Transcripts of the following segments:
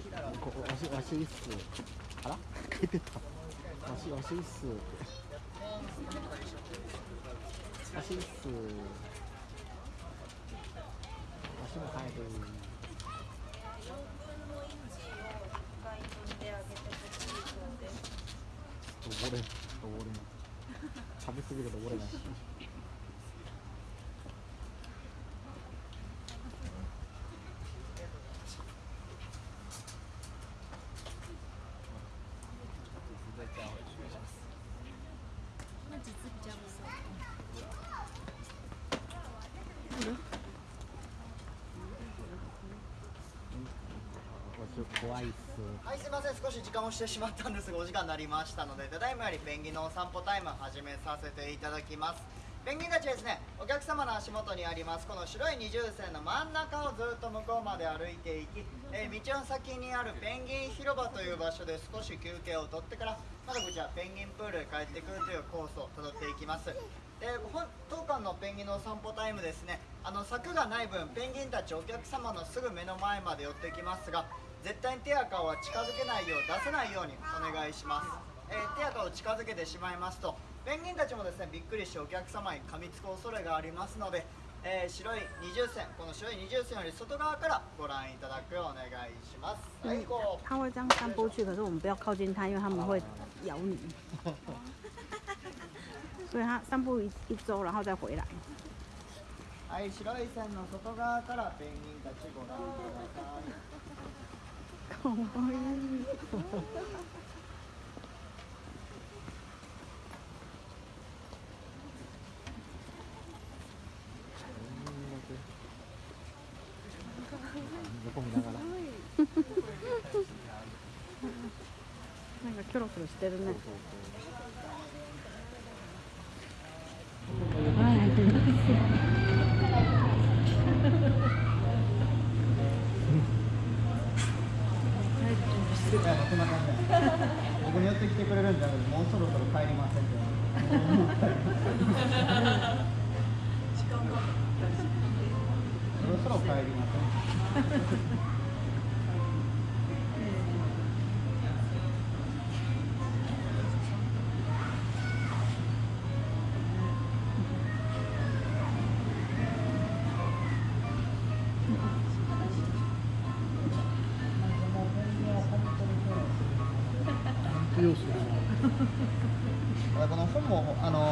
しここわしわしいっすあら？書いてた。わしわしいっすわしいっすわしも入る。登れ登れ食べ過ぎると登れない。怖いっす。はいすいません。少し時間をしてしまったんですがお時間になりましたのでただいまよりペンギンのお散歩タイムを始めさせていただきます。ペンギンたちですねお客様の足元にありますこの白い二重線の真ん中をずっと向こうまで歩いていき、えー道の先にあるペンギン広場という場所で少し休憩を取ってからまだこちらペンギンプールへ帰ってくるというコースをたどっていきます。で本当館のペンギンのお散歩タイムですねあの柵がない分ペンギンたちお客様のすぐ目の前まで寄ってきますが絶対に手や顔は近づけないよう出せないようにお願いします、えー手や顔を近づけてしまいますとペンギンたちもですねびっくりしてお客様に噛みつく恐れがありますので、えー白い二重線この白い二重線より外側からご覧いただくようお願いします。はいこう它会这样散步去，可是我们不要靠近它，因为它们会咬你。所以它散步一一周，然后再回来。はい白い線の外側からペンギンたちご覧くださいかわいい。横見ながらなんかキョロキョロしてるね。そうそうそうません。僕に寄ってきてくれるんじゃなくてもうそろそろ帰りませんって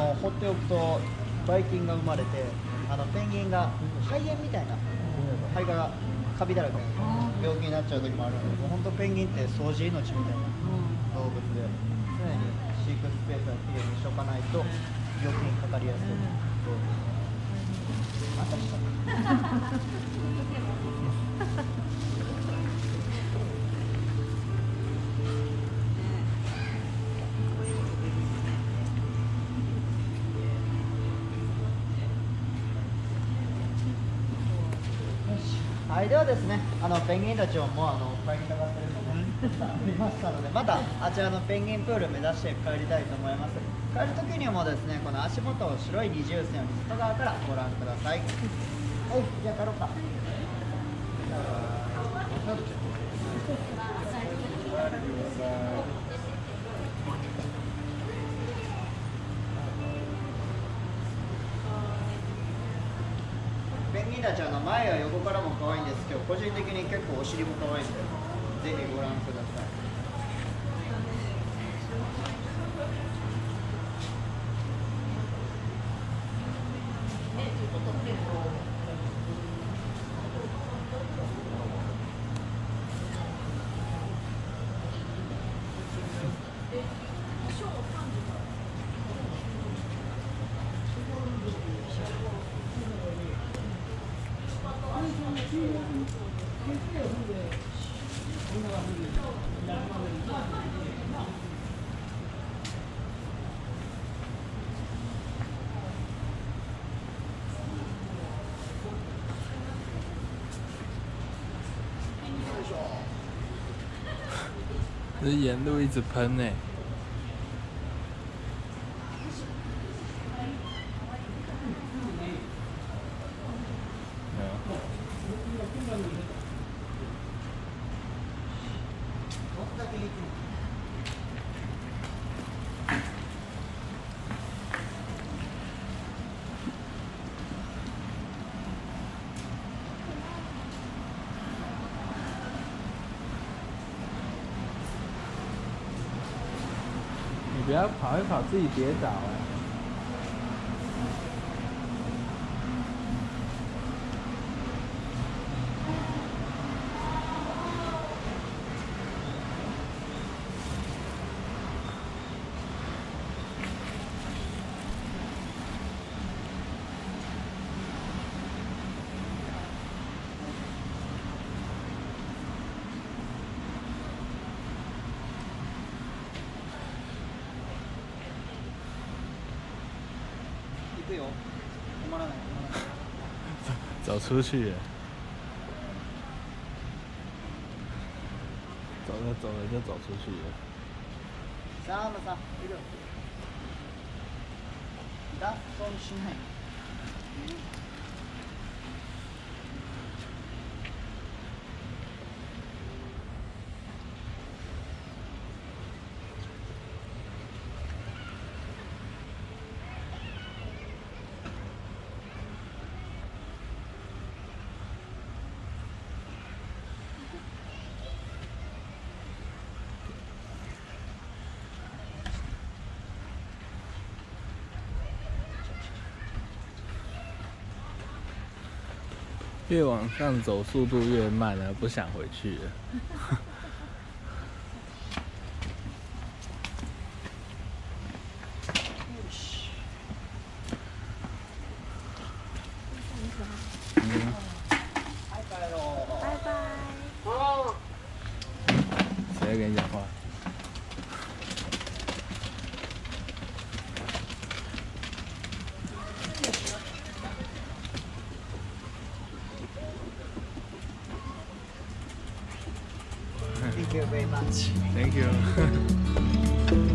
の放っておくとばい菌が生まれてあのペンギンが肺炎みたいな肺がカビだらけの病気になっちゃう時もあるのでもう本当ペンギンって掃除命みたいな動物で常に飼育スペースはきれいにしとかないと病気にかかりやすい動物。あた りしたはい、ではですね、あのペンギンたちをもうあの帰りたがってるので、ありましたので、またあちらのペンギンプール目指して帰りたいと思います。帰る時にもですね、この足元を白い二重線を外側からご覧ください。はい、じゃあ帰ろうか。ペンギンたちゃんの前や横からも可愛いんですけど、個人的に結構お尻も可愛いんで、ぜひご覧ください。这沿路一直喷呢、没不要跑一跑自己跌倒哎、行くよ止まらない止まらない走出去。了，走着走着就走出去。了。サームさんいる脱走越往上走，速度越慢了，不想回去了。はい帰ろう拜拜。谁在跟你讲话 You very much Thank you。